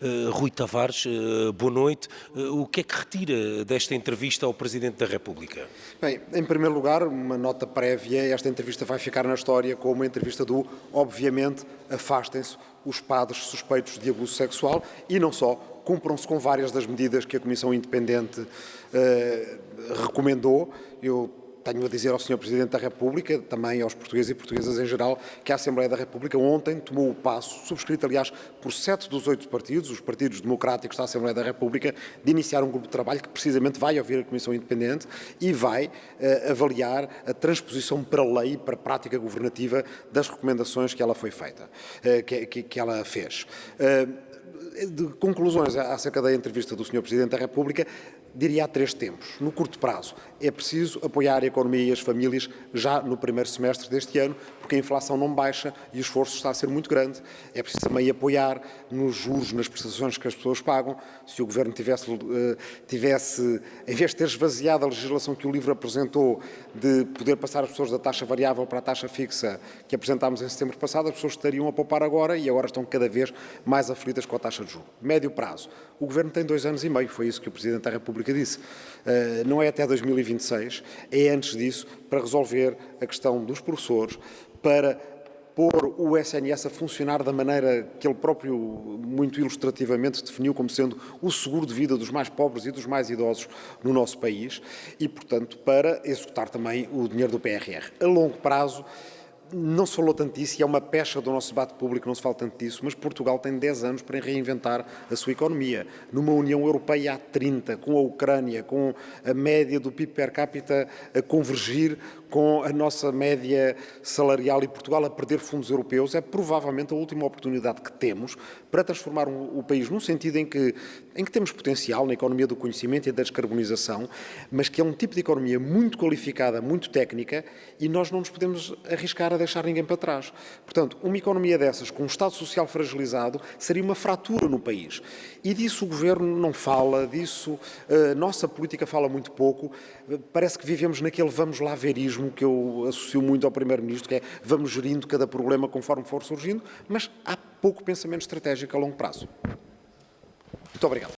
Uh, Rui Tavares, uh, boa noite. Uh, o que é que retira desta entrevista ao Presidente da República? Bem, em primeiro lugar, uma nota prévia, esta entrevista vai ficar na história como uma entrevista do, obviamente, afastem-se os padres suspeitos de abuso sexual e não só, cumpram-se com várias das medidas que a Comissão Independente recomendou. Eu tenho a dizer ao Sr. Presidente da República, também aos portugueses e portuguesas em geral, que a Assembleia da República ontem tomou o passo, subscrito aliás por sete dos oito partidos, os partidos democráticos da Assembleia da República, de iniciar um grupo de trabalho que precisamente vai ouvir a Comissão Independente e vai uh, avaliar a transposição para lei, para prática governativa das recomendações que ela foi feita, uh, que, que, que, ela fez. Uh, de conclusões acerca da entrevista do Sr. Presidente da República, diria há três tempos. No curto prazo, é preciso apoiar a economia e as famílias já no primeiro semestre deste ano, porque a inflação não baixa e o esforço está a ser muito grande. É preciso também apoiar nos juros, nas prestações que as pessoas pagam. Se o Governo tivesse, eh, tivesse em vez de ter esvaziado a legislação que o livro apresentou, de poder passar as pessoas da taxa variável para a taxa fixa que apresentámos em setembro passado, as pessoas estariam a poupar agora e agora estão cada vez mais aflitas com a taxa de juros. Médio prazo. O Governo tem dois anos e meio, foi isso que o Presidente da República disse. Uh, não é até 2026, é antes disso, para resolver a questão dos professores, para pôr o SNS a funcionar da maneira que ele próprio, muito ilustrativamente, definiu como sendo o seguro de vida dos mais pobres e dos mais idosos no nosso país e, portanto, para executar também o dinheiro do PRR. A longo prazo, não se falou tanto disso e é uma pecha do nosso debate público, não se fala tanto disso, mas Portugal tem 10 anos para reinventar a sua economia. Numa União Europeia há 30, com a Ucrânia, com a média do PIB per capita a convergir com a nossa média salarial e Portugal a perder fundos europeus, é provavelmente a última oportunidade que temos para transformar o país num sentido em que, em que temos potencial na economia do conhecimento e da descarbonização, mas que é um tipo de economia muito qualificada, muito técnica, e nós não nos podemos arriscar a deixar ninguém para trás. Portanto, uma economia dessas, com um Estado Social fragilizado, seria uma fratura no país. E disso o Governo não fala, disso a nossa política fala muito pouco. Parece que vivemos naquele vamos lá verismo que eu associo muito ao Primeiro-Ministro, que é vamos gerindo cada problema conforme for surgindo, mas há pouco pensamento estratégico a longo prazo. Muito obrigado.